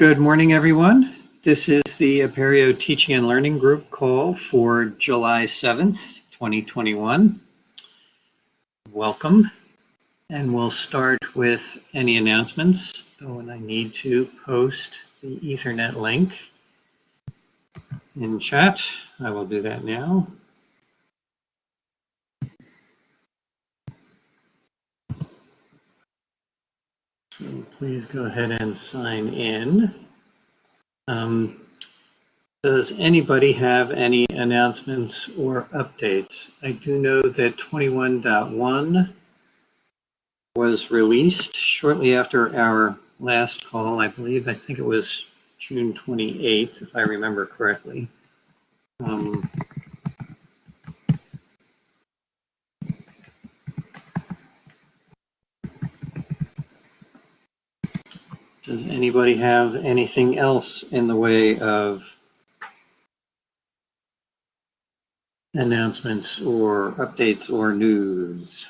Good morning, everyone. This is the Apereo Teaching and Learning Group call for July 7th, 2021. Welcome. And we'll start with any announcements. Oh, and I need to post the Etherpad link in chat. I will do that now. So please go ahead and sign in. Um, does anybody have any announcements or updates? I do know that 21.1 was released shortly after our last call. I believe, I think it was June 28th, if I remember correctly. Um, Does anybody have anything else in the way of announcements or updates or news?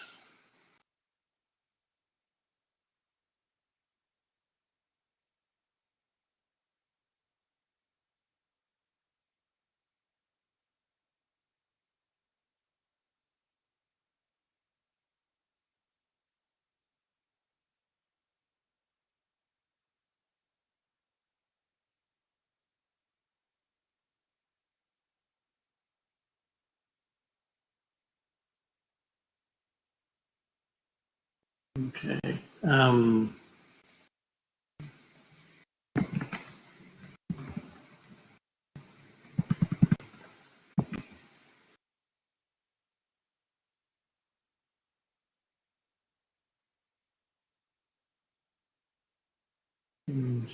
Okay. Um,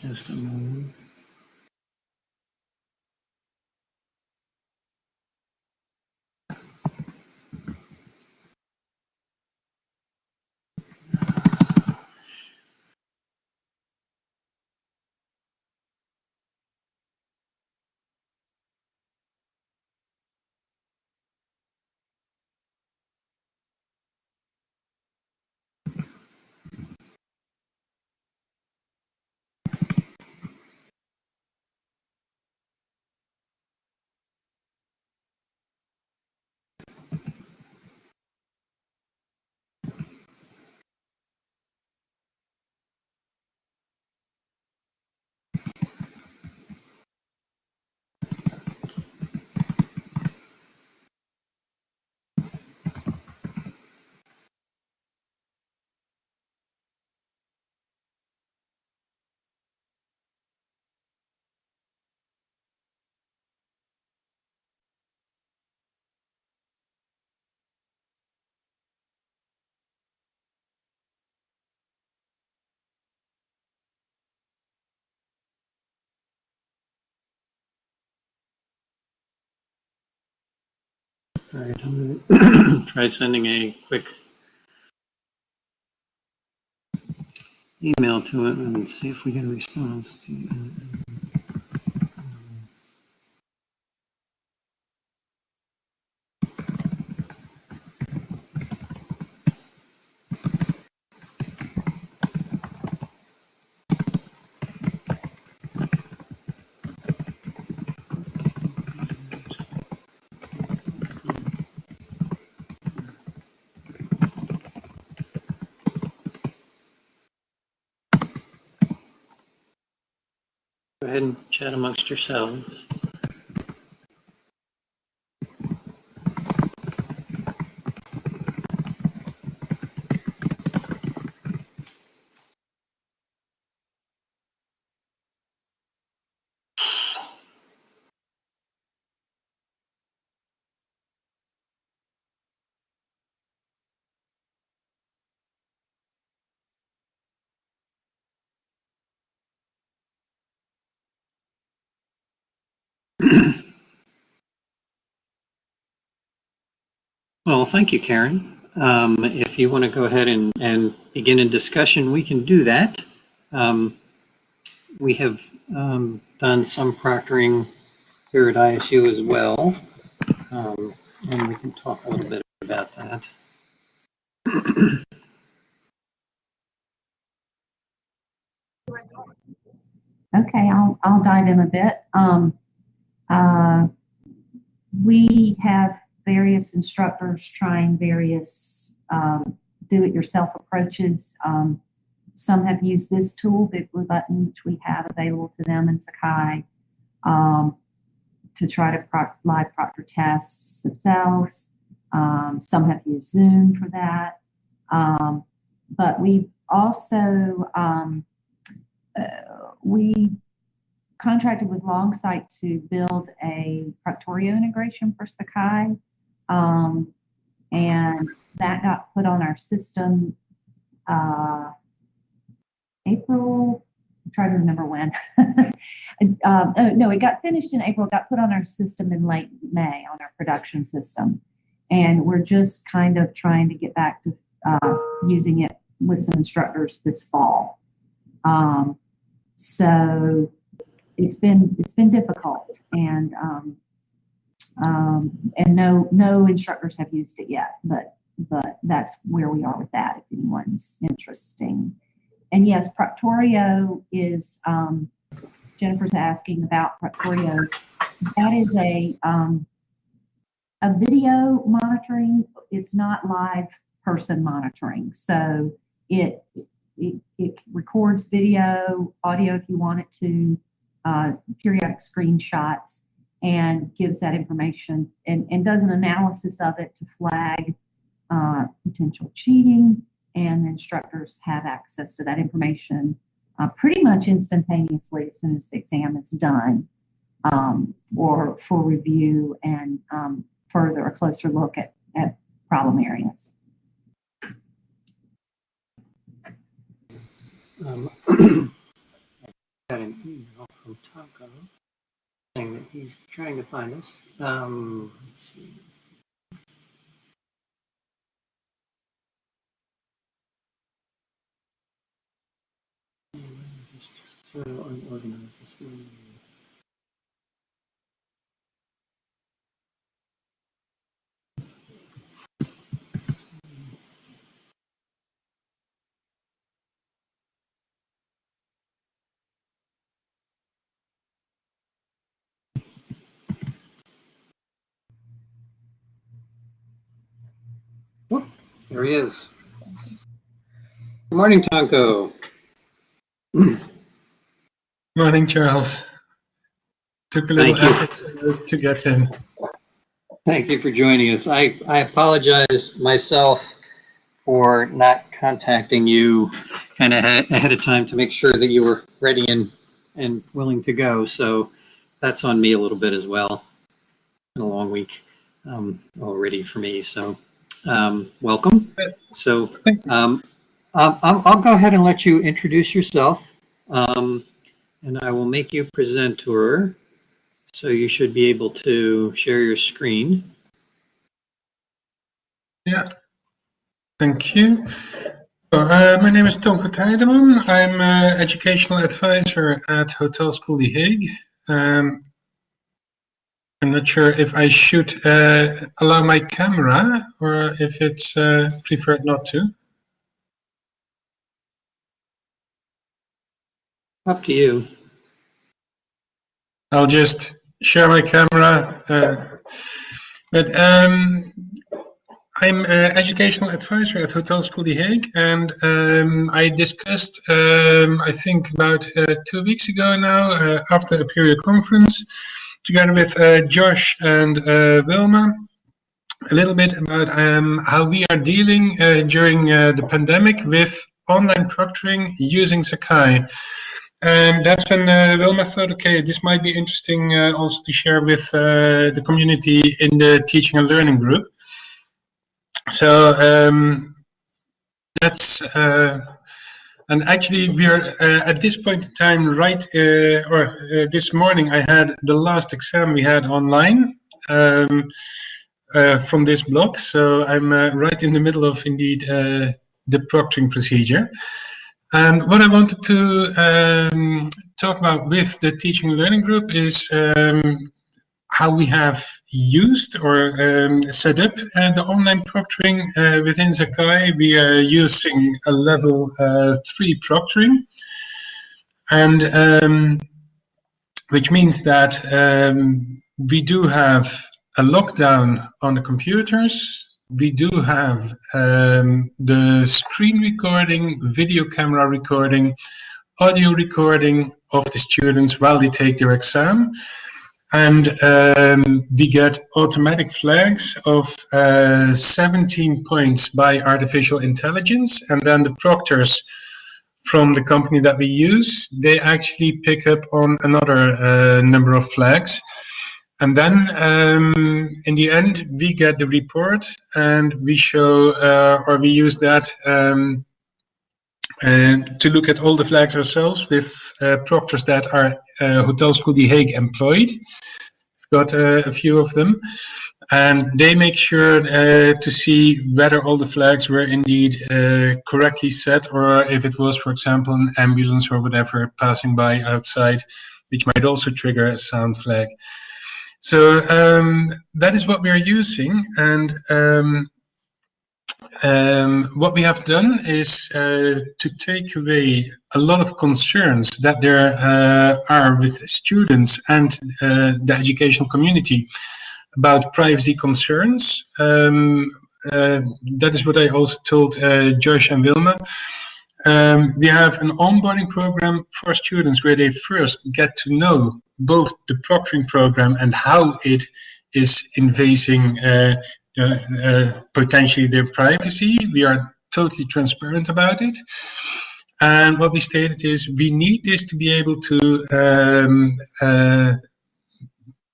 just a moment. All right, I'm going to try sending a quick email to it and see if we get a response. And chat amongst yourselves. Well, thank you, Karen. Um, if you want to go ahead and, and begin a discussion, we can do that. Um, we have um, done some proctoring here at ISU as well, um, and we can talk a little bit about that. Okay, I'll, I'll dive in a bit. Um, uh, we have various instructors trying various um, do-it-yourself approaches. Um, some have used this tool, Big Blue Button, which we have available to them in Sakai, um, to try to pro- live proctor tests themselves. Um, some have used Zoom for that. Um, but we've also um, uh, we contracted with Longsight to build a Proctorio integration for Sakai. Um, and that got put on our system uh, April, I'm trying to remember when. um, oh, no, it got finished in April, got put on our system in late May on our production system. And we're just kind of trying to get back to uh, using it with some instructors this fall. Um, so it's been it's been difficult, and um, um, and no no instructors have used it yet, but but that's where we are with that. If anyone's interesting, and yes, Proctorio is um, Jennifer's asking about Proctorio. That is a um, a video monitoring. It's not live person monitoring, so it it, it records video, audio if you want it to, uh, periodic screenshots, and gives that information and, and does an analysis of it to flag uh, potential cheating. And instructors have access to that information uh, pretty much instantaneously as soon as the exam is done um, or for review and um, further a closer look at, at problem areas. Um, saying that he's trying to find us. Um, let's see. Just so unorganized this morning. There he is. Good morning, Tonko. Morning, Charles. Took a little Thank you. effort to, to get in. Thank you for joining us. I, I apologize myself for not contacting you kind of ahead of time to make sure that you were ready and, and willing to go. So that's on me a little bit as well. Been a long week um, already for me. So um, welcome. So um, I'll, I'll go ahead and let you introduce yourself. Um, and I will make you presenter. So you should be able to share your screen. Yeah. Thank you. So, uh, my name is Tonko Tijdeman. I'm an educational advisor at Hotel School The Hague. Um, I'm not sure if I should uh, allow my camera or if it's uh, preferred not to. Up to you. I'll just share my camera. Uh, but um, I'm an educational advisor at Hotel School The Hague, and um, I discussed, um, I think about uh, two weeks ago now, uh, after Apereo conference, together with uh, Josh and uh, Wilma, a little bit about um, how we are dealing uh, during uh, the pandemic with online proctoring using Sakai. And that's when uh, Wilma thought, okay, this might be interesting uh, also to share with the community in the teaching and learning group. So um, that's, and actually we're uh, at this point in time, right, uh, or uh, this morning I had the last exam we had online um, uh, from this block. So I'm uh, right in the middle of indeed uh, the proctoring procedure. And what I wanted to um, talk about with the teaching learning group is um, how we have used or um, set up uh, the online proctoring uh, within Sakai. We are using a level uh, three proctoring. and um, which means that um, we do have a lockdown on the computers. We do have um, the screen recording, video camera recording, audio recording of the students while they take their exam. And um, we get automatic flags of uh, 17 points by artificial intelligence. And then the proctors from the company that we use, they actually pick up on another uh, number of flags. And then um, in the end, we get the report and we show uh, or we use that um, uh, to look at all the flags ourselves with uh, proctors that are uh, Hotel School The Hague employed. Got uh, a few of them and they make sure uh, to see whether all the flags were indeed uh, correctly set or if it was, for example, an ambulance or whatever passing by outside, which might also trigger a sound flag. So um, that is what we are using. And um, um, what we have done is uh, to take away a lot of concerns that there uh, are with students and uh, the educational community about privacy concerns. Um, uh, that is what I also told uh, Josh and Wilma. Um, we have an onboarding program for students where they first get to know both the proctoring program and how it is invading uh, potentially their privacy. We are totally transparent about it. And what we stated is we need this to be able to um, uh,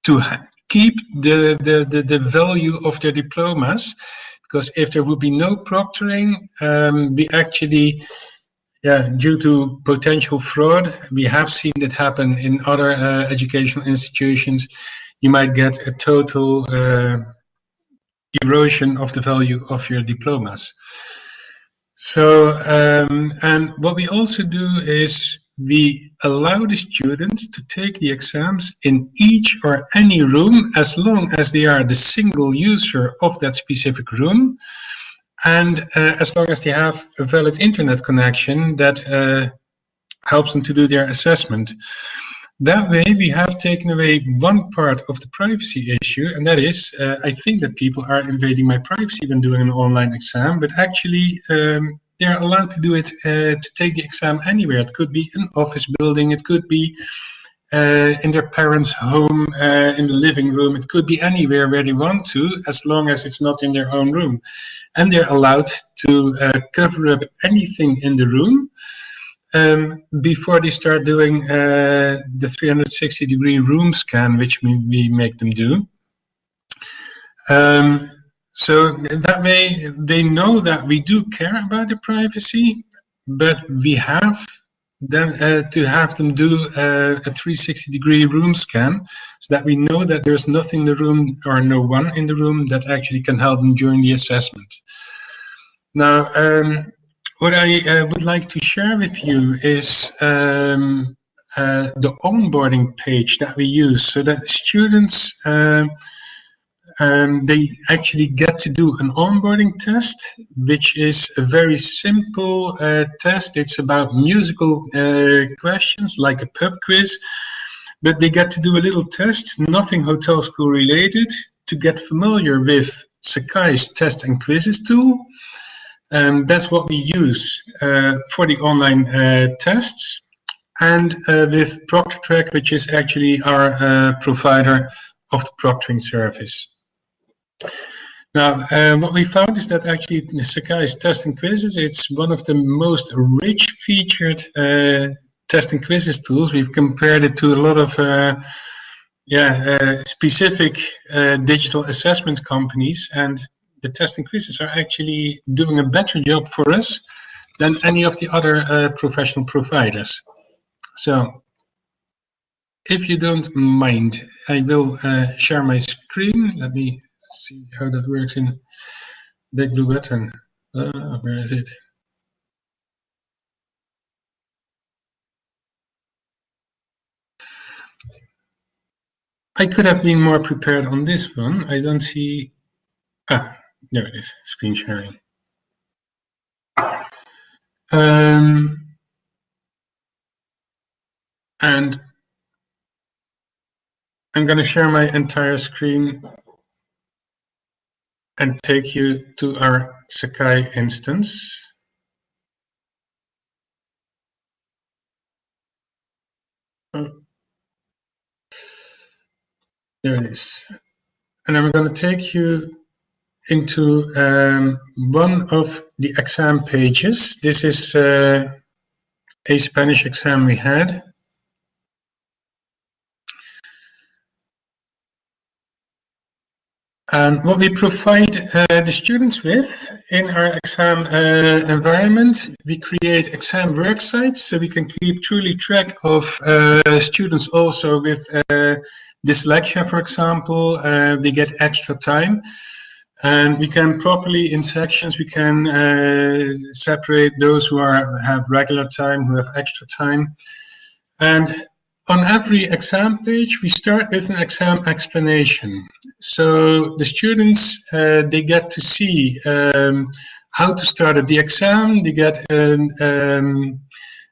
to keep the, the, the, the, value of their diplomas because if there would be no proctoring, um, we actually yeah, due to potential fraud, we have seen that happen in other uh, educational institutions. You might get a total uh, erosion of the value of your diplomas. So, um, and what we also do is we allow the students to take the exams in each or any room as long as they are the single user of that specific room and uh, as long as they have a valid internet connection that uh, helps them to do their assessment. That way we have taken away one part of the privacy issue and that is, uh, I think that people are invading my privacy when doing an online exam, but actually um, they're allowed to do it uh, to take the exam anywhere. It could be an office building, it could be uh, in their parents' home, uh, in the living room. It could be anywhere where they want to, as long as it's not in their own room. And they're allowed to uh, cover up anything in the room um, before they start doing uh, the 360 degree room scan, which we, we make them do. Um, so that way they know that we do care about their privacy, but we have then uh, to have them do uh, a 360 degree room scan so that we know that there's nothing in the room or no one in the room that actually can help them during the assessment. Now, um, what I uh, would like to share with you is um, uh, the onboarding page that we use so that students um, um, they actually get to do an onboarding test, which is a very simple uh, test. It's about musical uh, questions like a pub quiz, but they get to do a little test, nothing hotel school related, to get familiar with Sakai's test and quizzes tool. And that's what we use uh, for the online uh, tests. And uh, with ProctorTrack, which is actually our uh, provider of the proctoring service. Now, uh, what we found is that actually Sakai's testing quizzes, it's one of the most rich featured uh, testing quizzes tools. We've compared it to a lot of yeah, specific digital assessment companies and the testing quizzes are actually doing a better job for us than any of the other uh, professional providers. So if you don't mind, I will share my screen. Let me see how that works in Big Blue Button. Uh, where is it? I could have been more prepared on this one. I don't see. Ah, there it is. Screen sharing. Um, And I'm going to share my entire screen and take you to our Sakai instance. Oh. There it is. And I'm going to take you into um, one of the exam pages. This is uh, a Spanish exam we had. And what we provide uh, the students with in our exam uh, environment, we create exam work sites so we can keep truly track of uh, students also with uh, dyslexia, for example. Uh, they get extra time. And we can properly, in sections, we can uh, separate those who are have regular time, who have extra time. And on every exam page, we start with an exam explanation. So the students, uh, they get to see um, how to start the exam. They get um, um,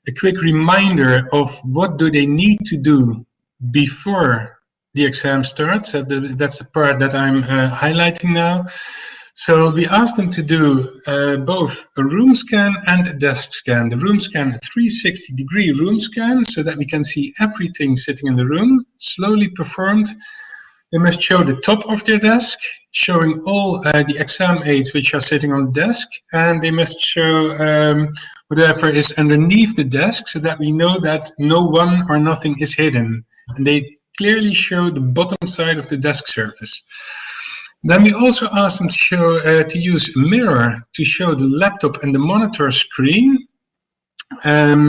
a quick reminder of what do they need to do before the exam starts. That's the part that I'm uh, highlighting now. So we asked them to do uh, both a room scan and a desk scan. The room scan, a 360 degree room scan, so that we can see everything sitting in the room, slowly performed. They must show the top of their desk, showing all uh, the exam aids which are sitting on the desk, and they must show um, whatever is underneath the desk, so that we know that no one or nothing is hidden. And they clearly show the bottom side of the desk surface. Then we also asked them to show uh, to use a mirror to show the laptop and the monitor screen um,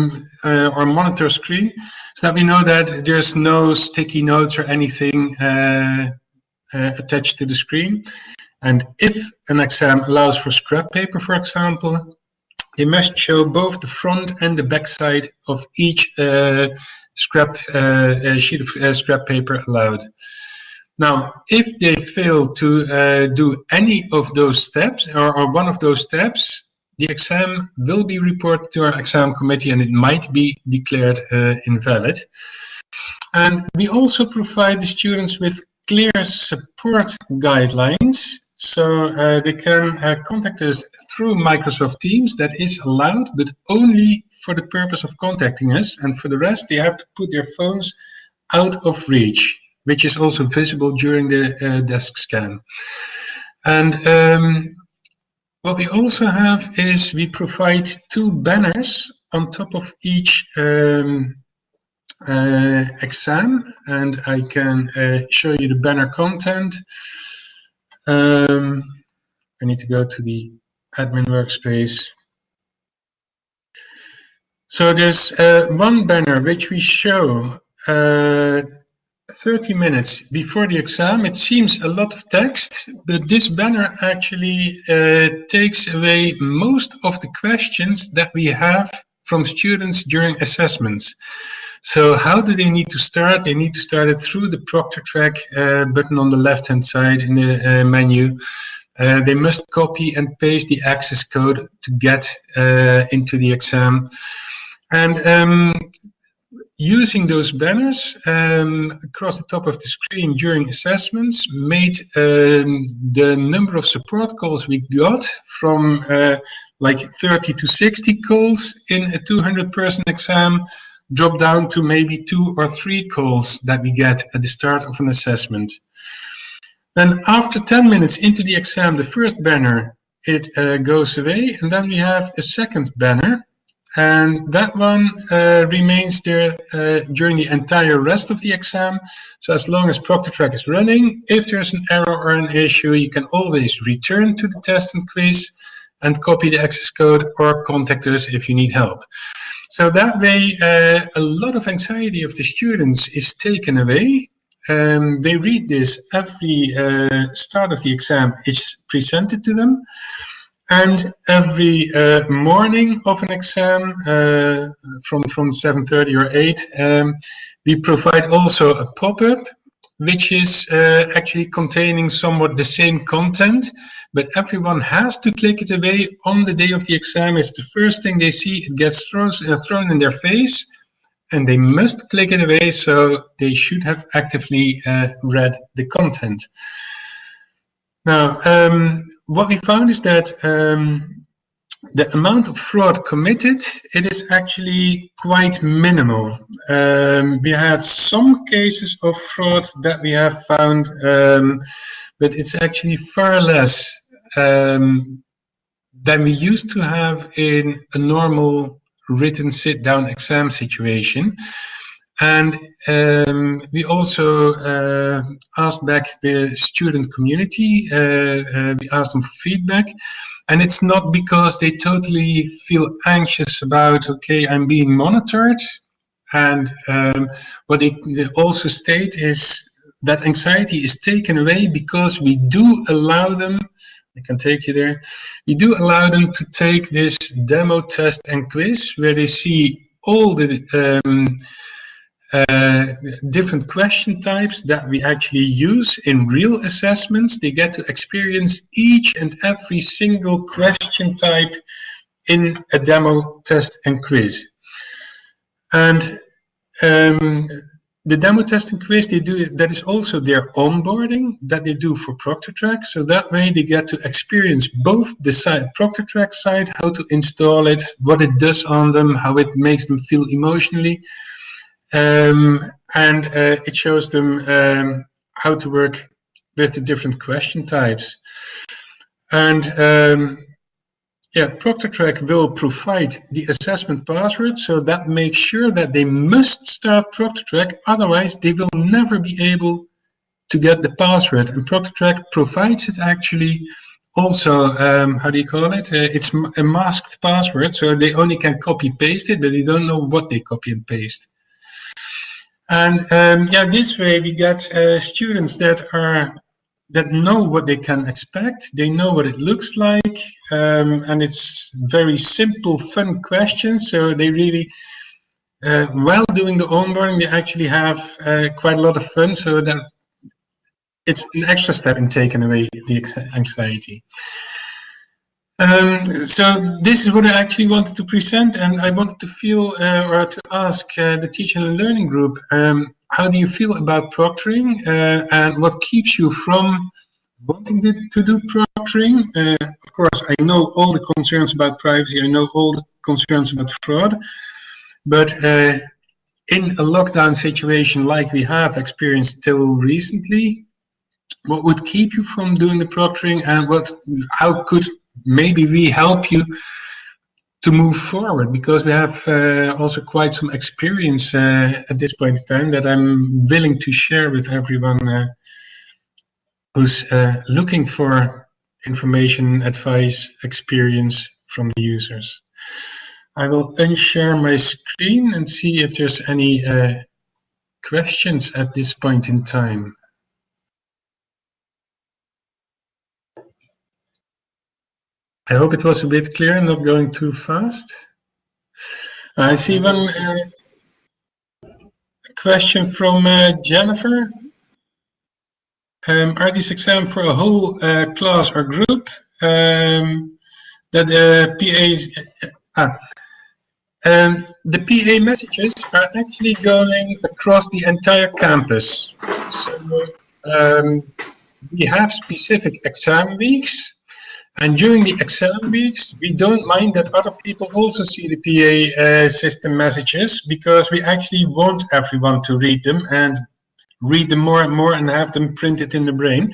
uh, or monitor screen so that we know that there's no sticky notes or anything uh, uh, attached to the screen. And if an exam allows for scrap paper, for example, they must show both the front and the back side of each uh, scrap uh, sheet of scrap paper allowed. Now, if they fail to uh, do any of those steps or, or, one of those steps, the exam will be reported to our exam committee and it might be declared uh, invalid. And we also provide the students with clear support guidelines so uh, they can uh, contact us through Microsoft Teams. That is allowed, but only for the purpose of contacting us. And for the rest, they have to put their phones out of reach which is also visible during the uh, desk scan. And um, what we also have is we provide two banners on top of each um, uh, exam, and I can uh, show you the banner content. Um, I need to go to the admin workspace. So there's uh, one banner which we show uh, 30 minutes before the exam. It seems a lot of text, but this banner actually uh, takes away most of the questions that we have from students during assessments. So how do they need to start? They need to start it through the ProctorTrack uh, button on the left-hand side in the uh, menu. Uh, they must copy and paste the access code to get uh, into the exam. And um, using those banners um, across the top of the screen during assessments made um, the number of support calls we got from uh, like 30 to 60 calls in a 200 person exam drop down to maybe two or three calls that we get at the start of an assessment. Then after 10 minutes into the exam, the first banner, it uh, goes away. And then we have a second banner and that one uh, remains there uh, during the entire rest of the exam. So as long as ProctorTrack is running, if there's an error or an issue, you can always return to the test and quiz and copy the access code or contact us if you need help. So that way, uh, a lot of anxiety of the students is taken away. Um, they read this every uh, start of the exam, it's presented to them. And every uh, morning of an exam, uh, from, from 7.30 or 8, um, we provide also a pop-up, which is uh, actually containing somewhat the same content, but everyone has to click it away on the day of the exam. It's the first thing they see. It gets thrown, uh, thrown in their face, and they must click it away, so they should have actively uh, read the content. Now, um, what we found is that um, the amount of fraud committed, it is actually quite minimal. Um, we had some cases of fraud that we have found, um, but it's actually far less um, than we used to have in a normal written sit-down exam situation. And um, we also uh, asked back the student community, uh, uh, we asked them for feedback, and it's not because they totally feel anxious about, okay, I'm being monitored, and um, what they also state is that anxiety is taken away because we do allow them I can take you there. We do allow them to take this demo test and quiz where they see all the um, uh, different question types that we actually use in real assessments. They get to experience each and every single question type in a demo test and quiz. And um, the demo test, and quiz they do that is also their onboarding that they do for ProctorTrack. So that way they get to experience both the side ProctorTrack side, how to install it, what it does on them, how it makes them feel emotionally, um, and uh, it shows them um, how to work with the different question types. And um, yeah, ProctorTrack will provide the assessment password, so that makes sure that they must start ProctorTrack, otherwise they will never be able to get the password. And ProctorTrack provides it actually also, um, how do you call it? Uh, it's a masked password, so they only can copy paste it, but they don't know what they copy and paste. And um, yeah, this way we get uh, students that are that know what they can expect. They know what it looks like, um, and it's very simple, fun questions. So they really, uh, while doing the onboarding, they actually have uh, quite a lot of fun. So that it's an extra step in taking away the anxiety. Um, so this is what I actually wanted to present, and I wanted to feel uh, or to ask uh, the teaching and learning group. Um, how do you feel about proctoring uh, and what keeps you from wanting to, do proctoring? Uh, of course, I know all the concerns about privacy, I know all the concerns about fraud, but uh, in a lockdown situation like we have experienced till recently, what would keep you from doing the proctoring and what, how could maybe we help you to move forward because we have uh, also quite some experience uh, at this point in time that I'm willing to share with everyone uh, who's uh, looking for information, advice, experience from the users. I will unshare my screen and see if there's any uh, questions at this point in time. I hope it was a bit clear, and not going too fast. I see one uh, question from uh, Jennifer. Um, are these exams for a whole uh, class or group? Um, that the PAs, ah, um, the PA messages are actually going across the entire campus. So um, we have specific exam weeks and during the exam weeks, we don't mind that other people also see the PA uh, system messages because we actually want everyone to read them and read them more and more and have them printed in the brain.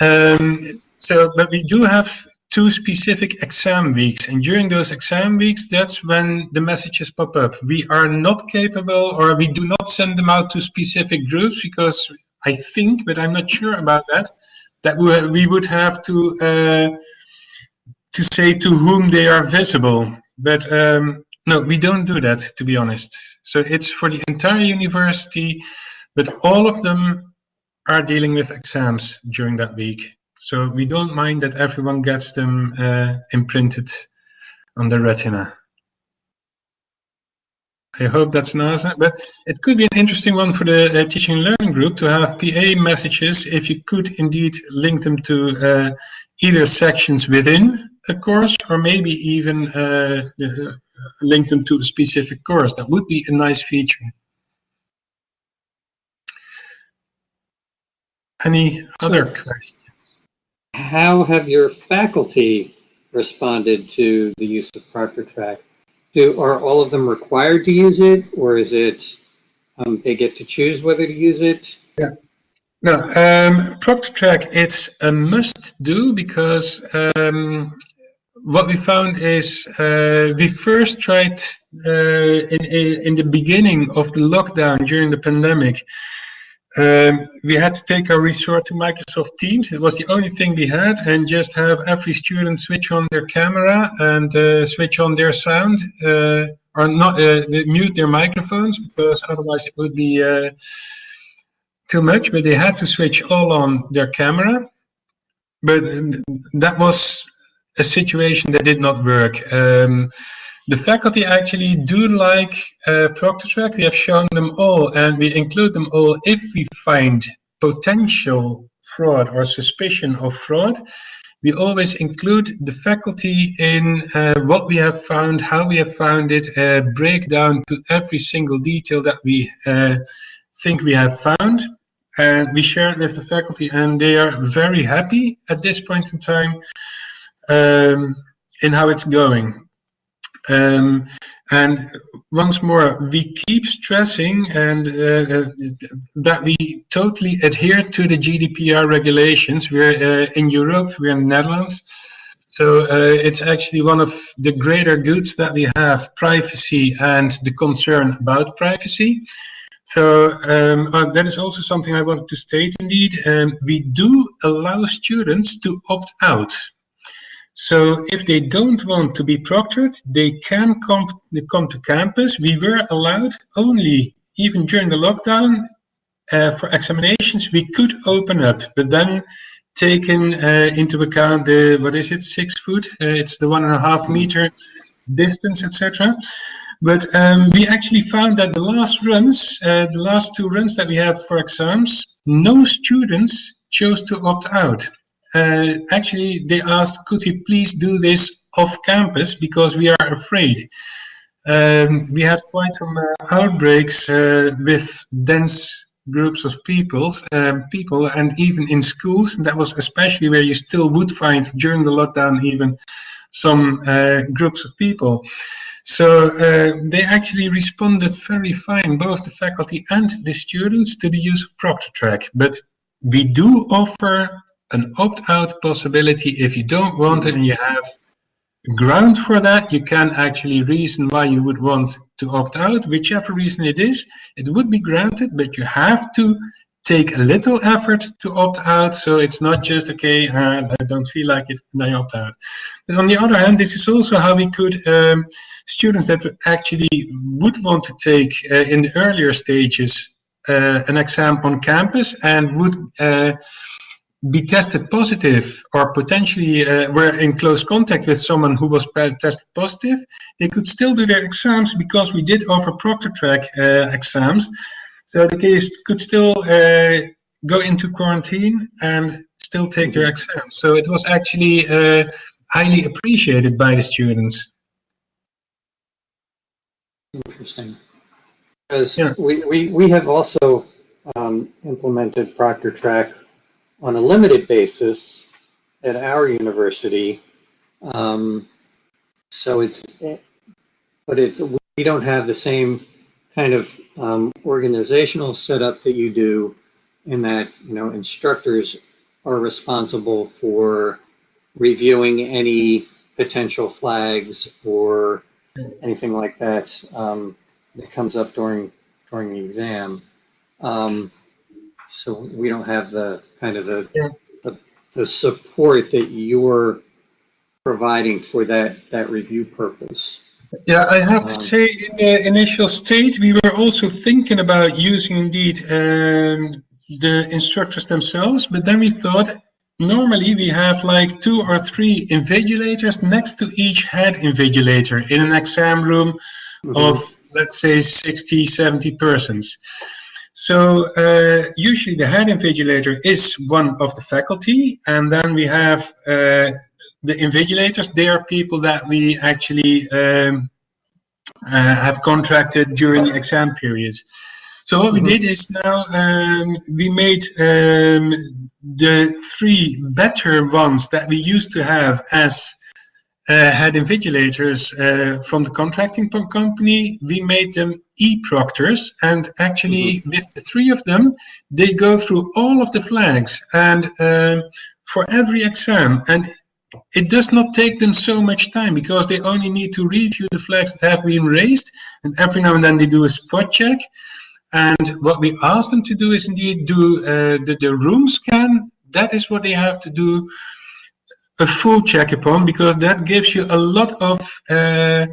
Um, so, but we do have two specific exam weeks. And during those exam weeks that's when the messages pop up. We are not capable or we do not send them out to specific groups because i think but i'm not sure about that that we would have to uh, to say to whom they are visible. But um, no, we don't do that, to be honest. So it's for the entire university, but all of them are dealing with exams during that week. So we don't mind that everyone gets them uh, imprinted on the retina. I hope that's an answer, but it could be an interesting one for the uh, teaching and learning group to have PA messages if you could indeed link them to uh, either sections within a course or maybe even uh, link them to the specific course. That would be a nice feature. Any other questions? How have your faculty responded to the use of ProctorTrack? Do, are all of them required to use it or is it, um, they get to choose whether to use it? Yeah. No, um, ProctorTrack, it's a must do because um, what we found is uh, we first tried uh, in, in the beginning of the lockdown during the pandemic. Um, we had to take our resort to Microsoft Teams. It was the only thing we had, and just have every student switch on their camera and uh, switch on their sound, uh, or not uh, mute their microphones because otherwise it would be uh, too much. But they had to switch all on their camera. But that was a situation that did not work. Um, the faculty actually do like uh, ProctorTrack. We have shown them all and we include them all if we find potential fraud or suspicion of fraud. We always include the faculty in uh, what we have found, how we have found it, uh, breakdown to every single detail that we uh, think we have found. And we share it with the faculty and they are very happy at this point in time um, in how it's going. Um, and once more, we keep stressing and uh, uh, that we totally adhere to the GDPR regulations. We're uh, in Europe, we're in the Netherlands. So uh, it's actually one of the greater goods that we have, privacy and the concern about privacy. So um, uh, that is also something I wanted to state indeed. Um, we do allow students to opt out. So if they don't want to be proctored, they can come, come to campus. We were allowed only, even during the lockdown, uh, for examinations, we could open up, but then taken uh, into account the, what is it, six foot? Uh, it's the one and a half meter distance, etc. But um, we actually found that the last runs, uh, the last two runs that we had for exams, no students chose to opt out uh, actually they asked, could we please do this off campus because we are afraid. Um, we had quite some uh, outbreaks uh, with dense groups of people, um, people, and even in schools. That was especially where you still would find during the lockdown even some uh, groups of people. So uh, they actually responded very fine, both the faculty and the students, to the use of ProctorTrack. But we do offer an opt-out possibility. If you don't want it and you have ground for that you can actually reason why you would want to opt out. Whichever reason it is it would be granted but you have to take a little effort to opt out. So it's not just okay uh, i don't feel like it and i opt out. But on the other hand this is also how we could um, students that actually would want to take uh, in the earlier stages uh, an exam on campus and would uh, be tested positive or potentially uh, were in close contact with someone who was tested positive, they could still do their exams because we did offer ProctorTrack uh, exams. So the case could still uh, go into quarantine and still take their exams. So it was actually uh, highly appreciated by the students. Interesting. Because Yeah. we, we, we have also um, implemented ProctorTrack on a limited basis at our university. Um, so it's, but it's, we don't have the same kind of um, organizational setup that you do in that, you know, instructors are responsible for reviewing any potential flags or anything like that um, that comes up during during the exam. Um, so we don't have the kind of the, Yeah. the, the support that you're providing for that, that review purpose. Yeah, I have to Um, say, in the initial state, we were also thinking about using indeed um, the instructors themselves, but then we thought normally we have like two or three invigilators next to each head invigilator in an exam room of, let's say, 60, 70 persons. So uh, usually the head invigilator is one of the faculty, and then we have uh, the invigilators. They are people that we actually um, uh, have contracted during exam periods. So what we Mhm. did is now um, we made um, the three better ones that we used to have as uh, head invigilators uh, from the contracting company. We made them e-proctors, and actually with the three of them, they go through all of the flags and um for every exam. And it does not take them so much time because they only need to review the flags that have been raised and every now and then they do a spot check. And what we ask them to do is indeed do uh, the, the room scan. That is what they have to do a full check upon because that gives you a lot of uh,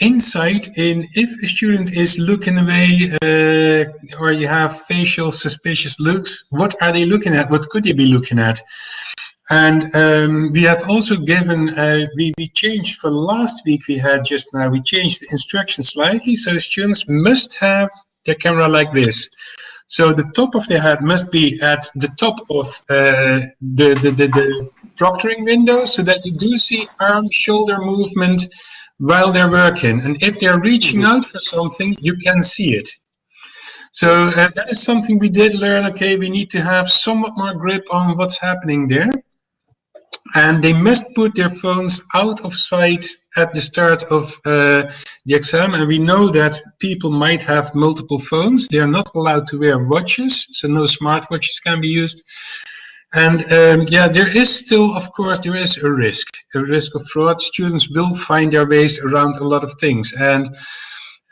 insight in if a student is looking away uh, or you have facial suspicious looks what are they looking at? What could they be looking at? And um, we have also given uh, we, we changed for last week we had just now we changed the instructions slightly so the students must have their camera like this. So the top of their head must be at the top of uh, the, the, the, the proctoring window so that you do see arm shoulder movement while they're working. And if they're reaching out for something, you can see it. So uh, that is something we did learn. Okay, we need to have somewhat more grip on what's happening there. And they must put their phones out of sight at the start of uh, the exam. And we know that people might have multiple phones. They are not allowed to wear watches, so no smartwatches can be used. And um, yeah, there is still, of course, there is a risk, a risk of fraud. Students will find their ways around a lot of things. And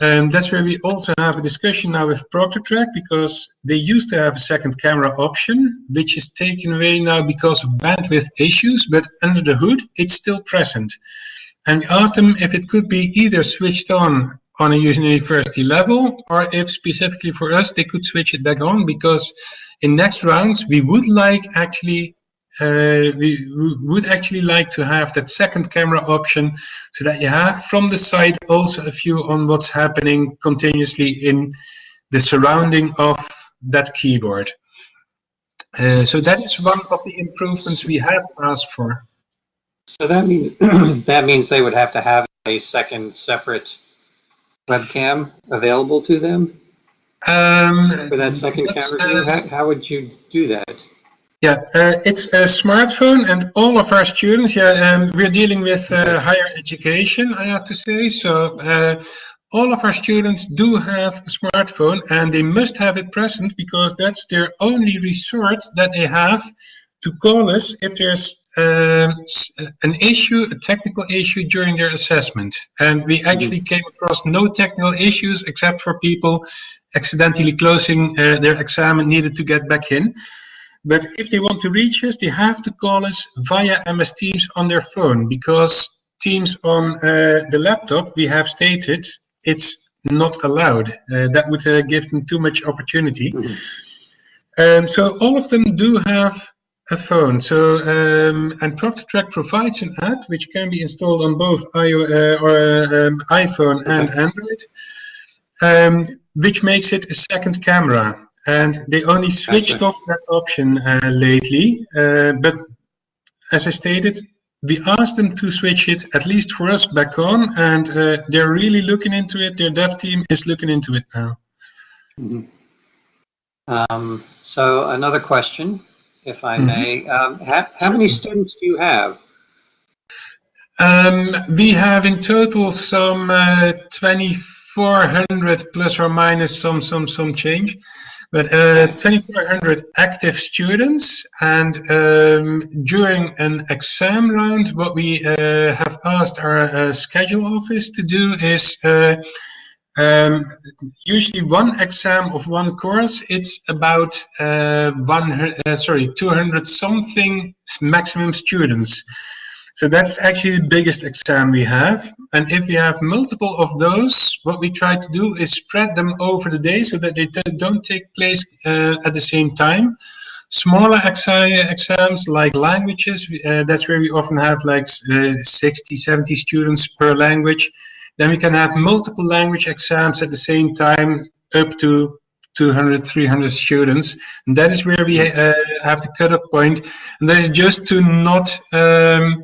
um, that's where we also have a discussion now with ProctorTrack because they used to have a second camera option, which is taken away now because of bandwidth issues, but under the hood, it's still present. And we asked them if it could be either switched on on a university level, or if specifically for us, they could switch it back on because in next rounds, we would like actually uh, we would actually like to have that second camera option so that you have from the side also a view on what's happening continuously in the surrounding of that keyboard. Uh, so that is one of the improvements we have asked for. So that means, that means they would have to have a second separate webcam available to them Um, for that second camera view? uh, How, how would you do that? Yeah, uh, it's a smartphone, and all of our students. Yeah, um, we're dealing with uh, higher education, I have to say. So uh, all of our students do have a smartphone, and they must have it present because that's their only resort that they have to call us if there's um, an issue, a technical issue during their assessment. And we actually came across no technical issues except for people accidentally closing uh, their exam and needed to get back in. But if they want to reach us, they have to call us via MS Teams on their phone because Teams on uh, the laptop, we have stated, it's not allowed. Uh, that would uh, give them too much opportunity. Mhm. Um, so all of them do have a phone. So um, and ProctorTrack provides an app which can be installed on both iO- uh, or um, iPhone and Android, um, which makes it a second camera. And they only switched Gotcha. off that option uh, lately. Uh, but as I stated, we asked them to switch it at least for us back on, and uh, they're really looking into it. Their dev team is looking into it now. Mhm. Um, so another question, if I Mhm. may. Um, how, how many students do you have? Um, we have in total some uh, 2,400 plus or minus some some some change, but uh, 2,400 active students. And um, during an exam round, what we uh, have asked our uh, schedule office to do is. Um, usually one exam of one course, it's about uh, one, uh, sorry, 200 something maximum students. So that's actually the biggest exam we have. And if we have multiple of those, what we try to do is spread them over the day so that they don't take place uh, at the same time. Smaller exa- exams like languages, uh, that's where we often have like uh, 60, 70 students per language. Then we can have multiple language exams at the same time, up to 200, 300 students. And that is where we uh, have the cutoff point. And that is just to not um,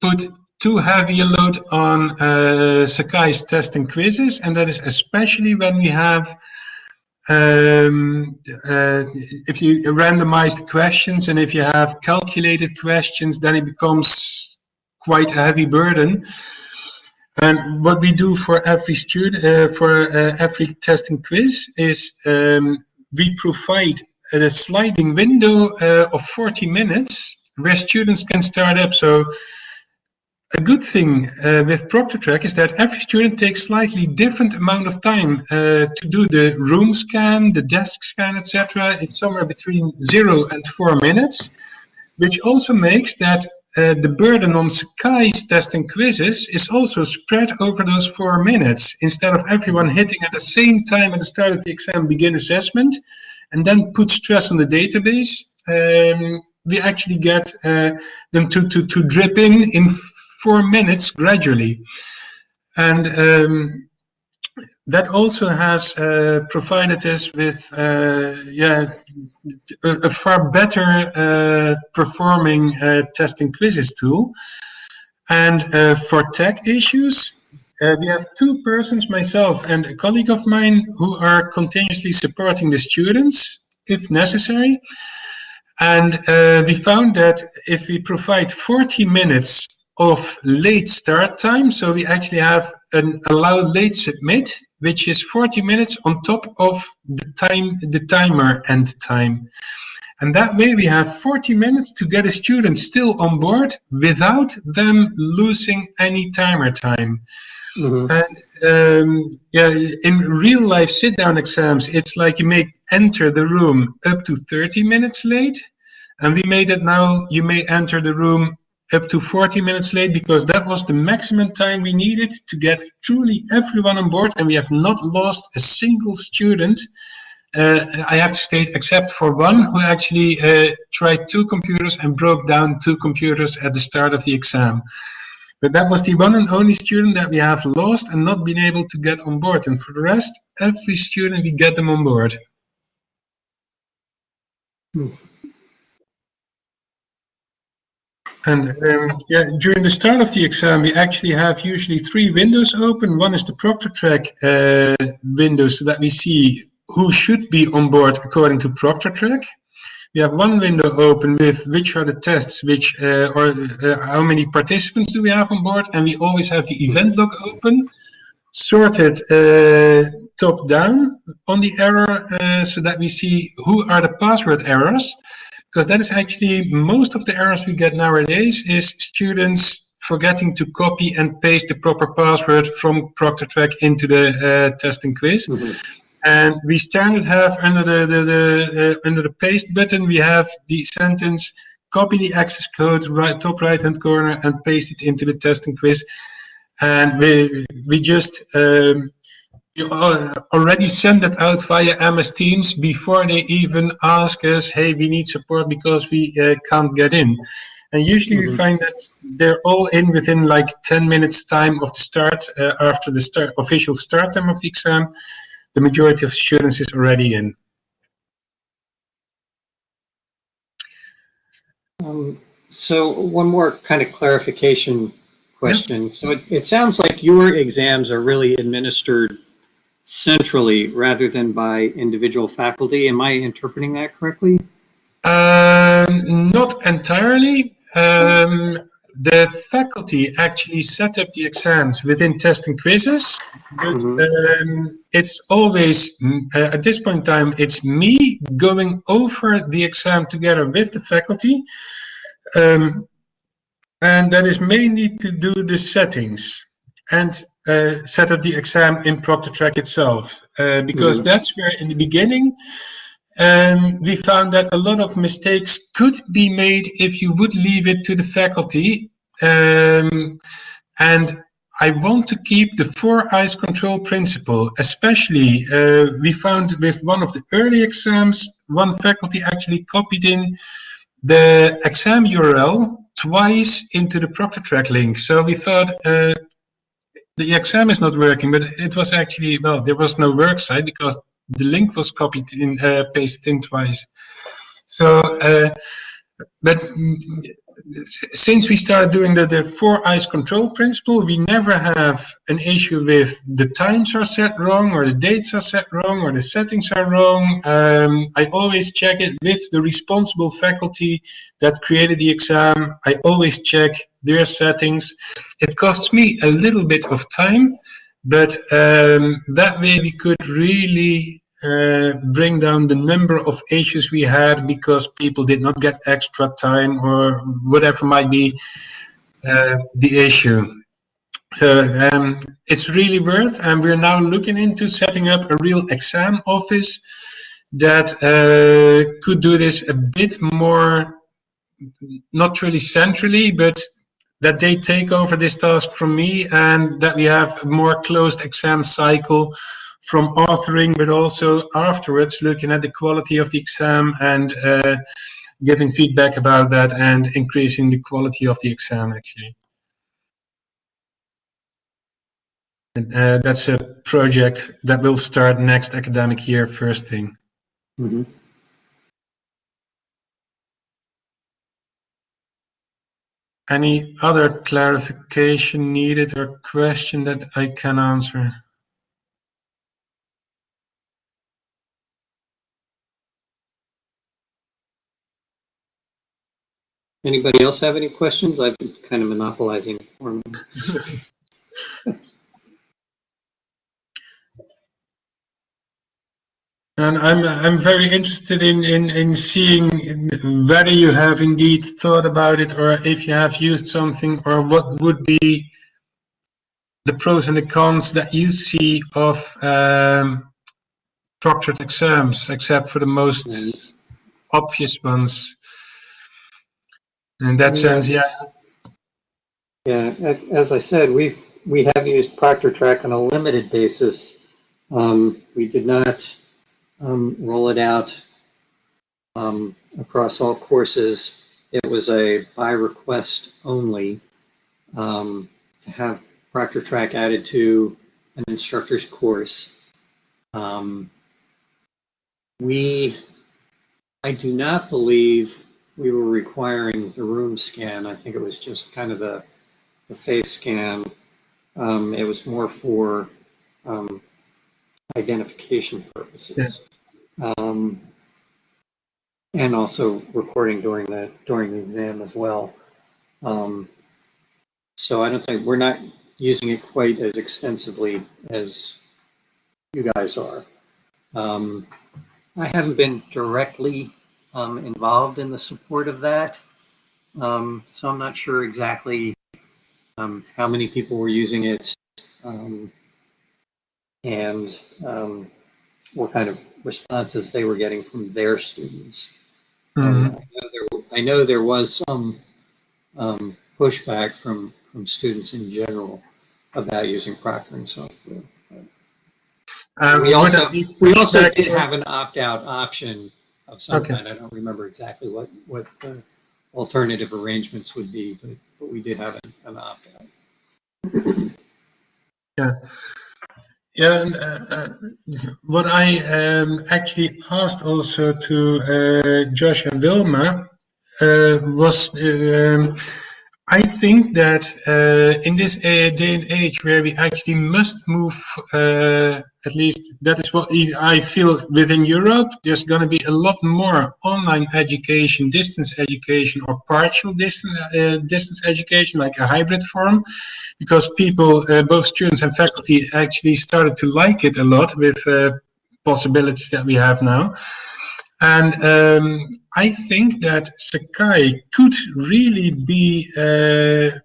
put too heavy a load on uh, Sakai's test and quizzes, and that is especially when we have um, uh, if you randomize the questions and if you have calculated questions, then it becomes quite a heavy burden. And what we do for every student, uh, for uh, every test and quiz is um, we provide a sliding window uh, of 40 minutes where students can start up. So a good thing uh, with ProctorTrack is that every student takes slightly different amount of time uh, to do the room scan, the desk scan, etc. It's somewhere between zero and four minutes, which also makes that uh, the burden on Sakai's test and quizzes is also spread over those four minutes instead of everyone hitting at the same time at the start of the exam begin assessment and then put stress on the database. Um, we actually get uh, them to, to, to drip in in four minutes gradually. And um, that also has uh, provided us with uh, yeah, a, a, far better uh, performing uh, testing quizzes tool. And uh, for tech issues, uh, we have two persons, myself and a colleague of mine, who are continuously supporting the students if necessary. And we found that if we provide 40 minutes of late start time. So we actually have an allowed late submit, which is 40 minutes on top of the time, the timer end time. And that way we have 40 minutes to get a student still on board without them losing any timer time. Mm -hmm. And um, yeah, in real life sit down exams, it's like you may enter the room up to 30 minutes late. And we made it now, you may enter the room up to 40 minutes late because that was the maximum time we needed to get truly everyone on board and we have not lost a single student uh, I have to state except for one who actually uh, tried two computers and broke down two computers at the start of the exam. But that was the one and only student that we have lost and not been able to get on board. And for the rest, every student, we get them on board. Hmm. And um, yeah, during the start of the exam, we actually have usually three windows open. One is the ProctorTrack uh, window, so that we see who should be on board according to ProctorTrack. We have one window open with which are the tests, which uh, or uh, how many participants do we have on board, and we always have the event log open, sorted uh, top down on the error, uh, so that we see who are the password errors because that is actually most of the errors we get nowadays is students forgetting to copy and paste the proper password from ProctorTrack into the uh, testing quiz. Mm -hmm. And we standard have under the, the, the uh, under the paste button, we have the sentence, copy the access code, right top right hand corner and paste it into the testing quiz. And we, we just um, you already send that out via MS Teams before they even ask us, hey, we need support because we uh, can't get in. And usually mm -hmm. we find that they're all in within like 10 minutes time of the start, uh, after the start, official start time of the exam, the majority of students is already in. Um, so one more kind of clarification question. Yeah. So it, it sounds like your exams are really administered centrally rather than by individual faculty. Am I interpreting that correctly? Um, not entirely. Um, the faculty actually set up the exams within test and quizzes, but mm -hmm. um, it's always, uh, at this point in time, it's me going over the exam together with the faculty. Um, and that is mainly to do the settings. And uh, set up the exam in ProctorTrack itself uh, because mm. that's where in the beginning um, we found that a lot of mistakes could be made if you would leave it to the faculty um, and I want to keep the four eyes control principle especially uh, we found with one of the early exams one faculty actually copied in the exam URL twice into the ProctorTrack link so we thought uh, the exam is not working, but it was actually, well, there was no work site because the link was copied in, uh, pasted in twice. So, uh, but since we started doing the, the four eyes control principle, we never have an issue with the times are set wrong or the dates are set wrong or the settings are wrong. Um, I always check it with the responsible faculty that created the exam. I always check their settings. It costs me a little bit of time, but um, that way we could really uh, bring down the number of issues we had because people did not get extra time or whatever might be uh, the issue. So um, it's really worth, and we're now looking into setting up a real exam office that uh, could do this a bit more, not really centrally, but that they take over this task from me and that we have a more closed exam cycle from authoring, but also afterwards looking at the quality of the exam and uh, giving feedback about that and increasing the quality of the exam actually. And, uh, that's a project that will start next academic year first thing. Mm -hmm. Any other clarification needed or question that I can answer? Anybody else have any questions? I've been kind of monopolizing for And I'm I'm very interested in, in, in seeing whether you have indeed thought about it or if you have used something or what would be the pros and the cons that you see of um, proctored exams, except for the most mm. obvious ones. In that sense, yeah. Yeah, as I said, we we have used ProctorTrack on a limited basis. Um, we did not um, roll it out um, across all courses. It was a by request only um, to have ProctorTrack added to an instructor's course. Um, we, I do not believe we were requiring the room scan. I think it was just kind of the, the face scan. Um, it was more for um, identification purposes. Um, and also recording during the during the exam as well. Um, so I don't think we're not using it quite as extensively as you guys are. Um, I haven't been directly um, involved in the support of that. Um, so I'm not sure exactly um, how many people were using it um, and um, what kind of responses they were getting from their students. Mm -hmm. I, know there, I, know there, was some um, pushback from, from students in general about using proctoring software. we also, we also did have an opt-out option of some okay. kind. I don't remember exactly what what the alternative arrangements would be, but but we did have an, an opt out. yeah. Yeah, and, uh, uh, what I um, actually asked also to uh, Josh and Wilma uh, was um, I think that uh, in this uh, day and age where we actually must move, at least that is what I feel within Europe, there's going to be a lot more online education, distance education, or partial distance, uh, distance education, like a hybrid form, because people, uh, both students and faculty, actually started to like it a lot with uh, possibilities that we have now. And um, I think that Sakai could really be uh,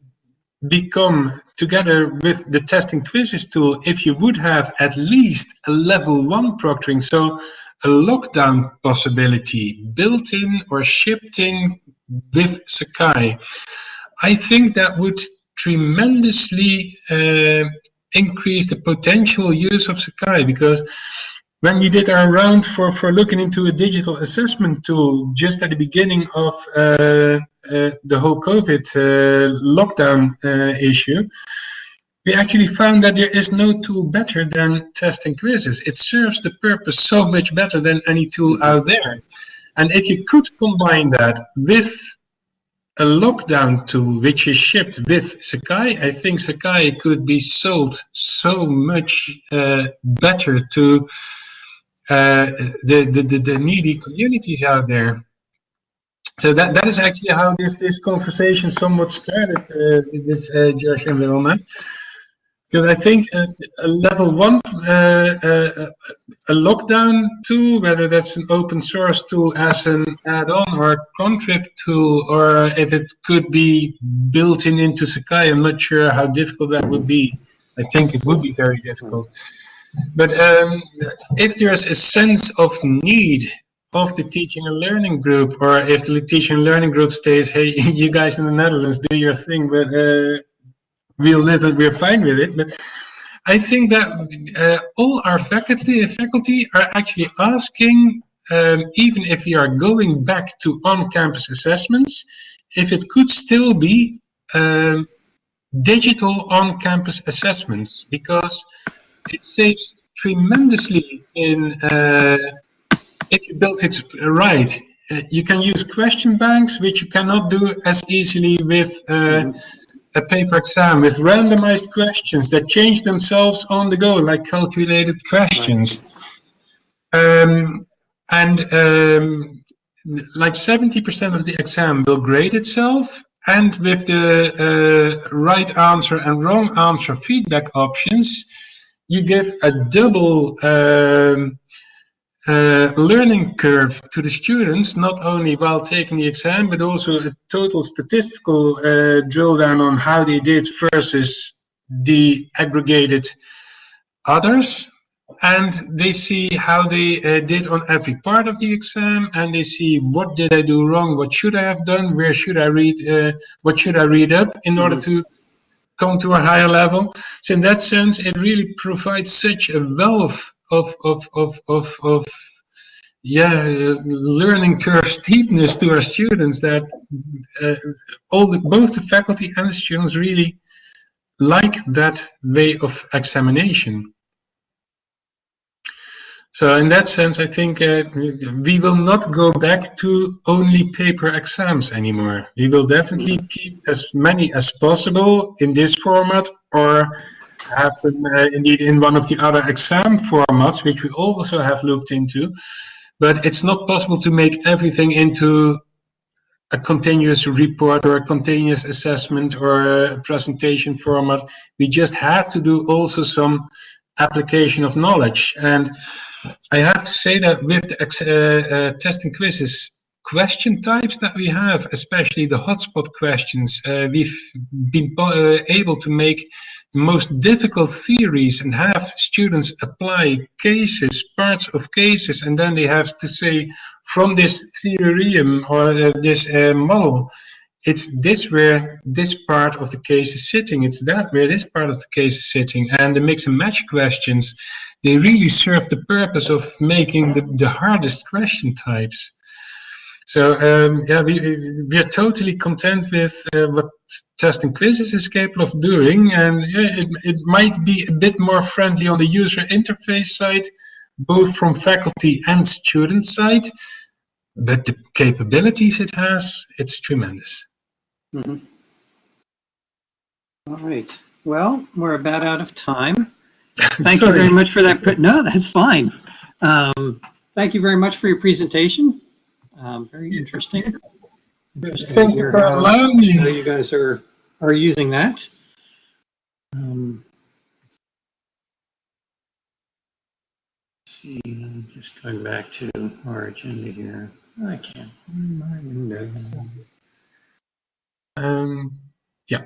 become together with the testing quizzes tool if you would have at least a level one proctoring. So a lockdown possibility built in or shipped in with Sakai. I think that would tremendously uh, increase the potential use of Sakai because when we did our round for, for looking into a digital assessment tool just at the beginning of uh, uh, the whole COVID uh, lockdown uh, issue, we actually found that there is no tool better than testing quizzes. It serves the purpose so much better than any tool out there. And if you could combine that with a lockdown tool which is shipped with Sakai. I think Sakai could be sold so much uh, better to the, the, the, the needy communities out there. So that, that is actually how this, this conversation somewhat started uh, with uh, Josh and Wilma. Because I think uh, a level one, uh, uh, a lockdown tool, whether that's an open source tool as an add-on or a contrib tool, or if it could be built in into Sakai, I'm not sure how difficult that would be. I think it would be very difficult. But um, if there's a sense of need of the teaching and learning group, or if the teaching and learning group stays, hey, you guys in the Netherlands do your thing, but uh, we'll live it, we're fine with it. But I think that uh, all our faculty faculty are actually asking, um, even if we are going back to on-campus assessments, if it could still be um, digital on-campus assessments, because it saves tremendously in uh, if you build it right. Uh, you can use question banks, which you cannot do as easily with uh, a paper exam, with randomized questions that change themselves on the go, like calculated questions. Um, and um, like 70% of the exam will grade itself, and with the uh, right answer and wrong answer feedback options, you give a double um, uh, learning curve to the students, not only while taking the exam, but also a total statistical uh, drill down on how they did versus the aggregated others. And they see how they uh, did on every part of the exam, and they see what did I do wrong, what should I have done, where should I read, uh, what should I read up in order to come to a higher level. So in that sense, it really provides such a wealth of of of of, of yeah learning curve steepness to our students that uh, all the, both the faculty and the students really like that way of examination. So in that sense, I think uh, we will not go back to only paper exams anymore. We will definitely keep as many as possible in this format or have them uh, indeed in one of the other exam formats, which we also have looked into. But it's not possible to make everything into a continuous report or a continuous assessment or a presentation format. We just had to do also some application of knowledge. And I have to say that with the uh, uh, testing quizzes, question types that we have, especially the hotspot questions, uh, we've been able to make the most difficult theories and have students apply cases, parts of cases, and then they have to say from this theorem or uh, this uh, model, it's this where this part of the case is sitting, it's that where this part of the case is sitting, and the mix and match questions, they really serve the purpose of making the, the hardest question types. So um, yeah, we, we are totally content with uh, what testing quizzes is capable of doing, and yeah, it, it might be a bit more friendly on the user interface side, both from faculty and student side, but the capabilities it has, it's tremendous. Mm -hmm. All right. Well, we're about out of time. Thank you very much for that. No, that's fine. Um, thank you very much for your presentation. Um, very interesting. interesting thank you for allowing me. How you guys are are using that. Um, see, I'm just going back to our agenda here. I can't. My window. Um, yeah.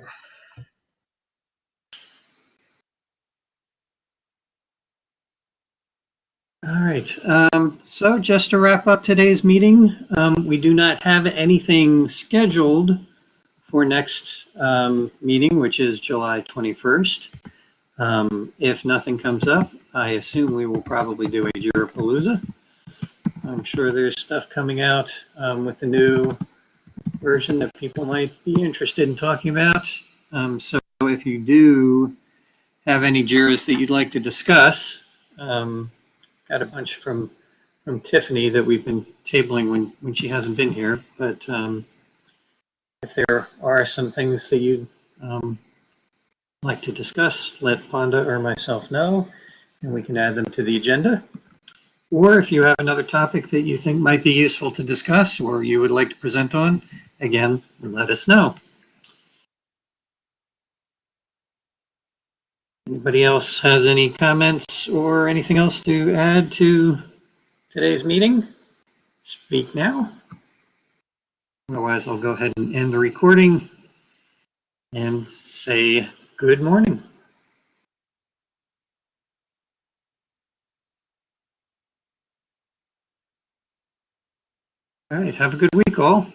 All right. Um, so just to wrap up today's meeting, um, we do not have anything scheduled for next um, meeting, which is July 21st. Um, if nothing comes up, I assume we will probably do a Jirapalooza. I'm sure there's stuff coming out um, with the new version that people might be interested in talking about. Um, so if you do have any JIRAs that you'd like to discuss, got a bunch from from Tiffany that we've been tabling when when she hasn't been here. But um, if there are some things that you'd um, like to discuss, let Ponda or myself know, and we can add them to the agenda. Or if you have another topic that you think might be useful to discuss or you would like to present on, again, let us know. Anybody else has any comments or anything else to add to today's meeting? Speak now. Otherwise, I'll go ahead and end the recording and say good morning. All right, have a good week, all.